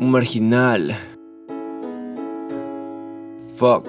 Un marginal. Fuck.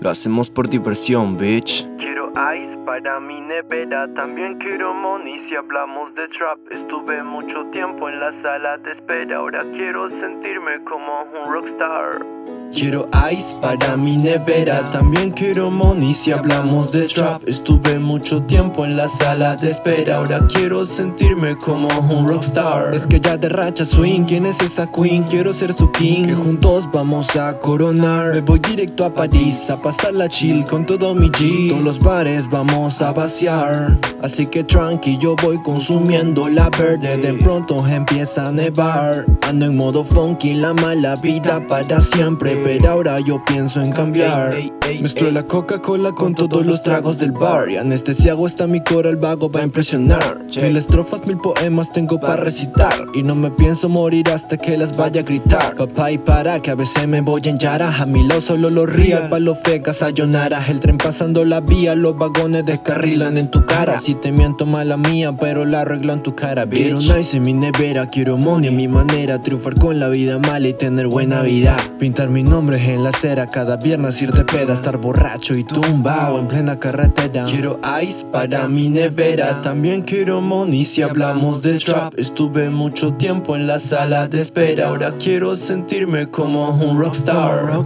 Lo hacemos por diversión, bitch. Quiero ice para mi nevera, también quiero money si hablamos de trap. Estuve mucho tiempo en la sala de espera, ahora quiero sentirme como un rockstar. Quiero ice para mi nevera, también quiero money. Si hablamos de trap Estuve mucho tiempo en la sala de espera, ahora quiero sentirme como un rockstar. Es que ya de racha swing, ¿quién es esa queen? Quiero ser su king, que juntos vamos a coronar. Me voy directo a París, a pasar la chill con todo mi G. Todos los bares vamos a vaciar. Así que tranqui, yo voy consumiendo la verde. De pronto empieza a nevar. Ando en modo funky, la mala vida para siempre pero ahora yo pienso en cambiar Mezclo la Coca-Cola con todos los tragos del bar. Y anestesiado está mi coro, el vago va a impresionar. Mil estrofas, mil poemas tengo para recitar. Y no me pienso morir hasta que las vaya a gritar. Papá y para que a veces me voy en Yara A mi lado solo los real, pa' los fecas sayonara El tren pasando la vía, los vagones descarrilan en tu cara. Si te miento mala mía, pero la arreglo en tu cara, bitch. Quiero nice en mi nevera, quiero money en mi manera. Triunfar con la vida mala y tener buena vida. Pintar mi nombre en la acera Cada viernes ir de peda, estar borracho y tumbado en plena carretera. Quiero ice para mi nevera También quiero money. Si hablamos de trap Estuve mucho tiempo en la sala de espera. Ahora quiero sentirme como un rockstar.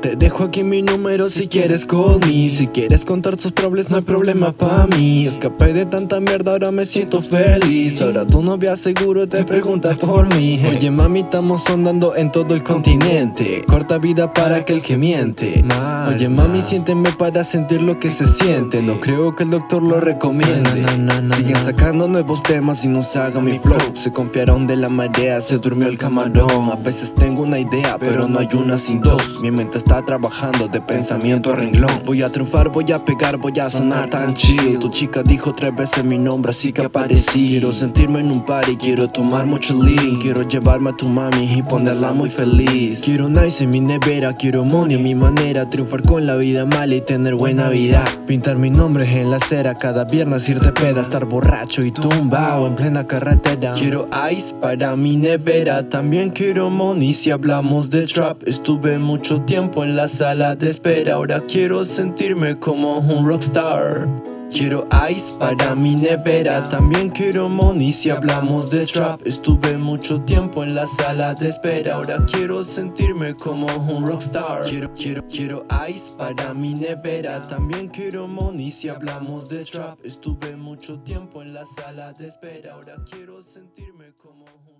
Te dejo aquí mi número si quieres call me Si quieres contar tus problemas no hay problema pa' mí. Escapé de tanta mierda, ahora me siento feliz. Ahora tu novia seguro te pregunta por mí. Oye mami, estamos andando en todo el continente. Corta vida para aquel que miente Oye mami siénteme para sentir lo que se siente. No creo que el doctor lo recomiende. Siguen sacando nuevos temas y no se haga mi flow. Se confiaron de la marea, se durmió el camarón. A veces tengo una idea pero no hay una sin dos. Mi mente está trabajando de pensamiento a renglón. Voy a triunfar, voy a pegar, voy a sonar tan chill Tu chica dijo tres veces mi nombre así que aparecí. Quiero sentirme en un party, quiero tomar mucho lean. Quiero llevarme a tu mami y ponerla muy feliz. Quiero nice en mi nevera, quiero money a mi manera. Triunfar con la vida mala y tener buena vida. Pintar mi nombre en la acera Cada viernes ir de peda Estar borracho y tumbado en plena carretera. Quiero ice para mi nevera También quiero money. Si hablamos de trap Estuve mucho tiempo en la sala de espera. Ahora quiero sentirme como un rockstar Quiero ice para mi nevera También quiero money. Si hablamos de trap Estuve mucho tiempo en la sala de espera. Ahora quiero sentirme como un rockstar. Quiero, quiero, quiero ice para mi nevera También quiero money. Si hablamos de trap Estuve mucho tiempo en la sala de espera. Ahora quiero sentirme como un